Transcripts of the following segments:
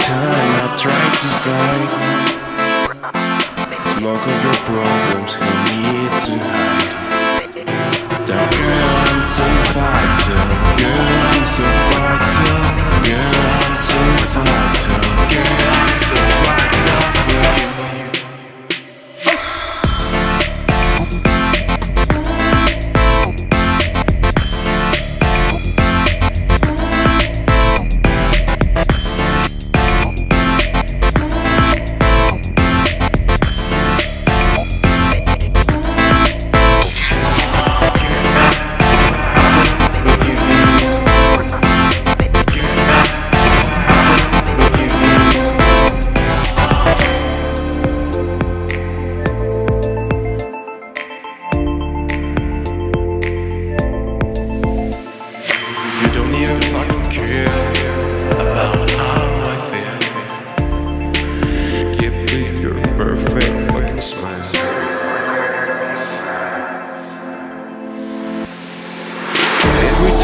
time I try to slightly Lock of your problems, you need to hide. That girl, I'm so fighter. Girl, I'm so fighter.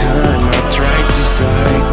time I try to slide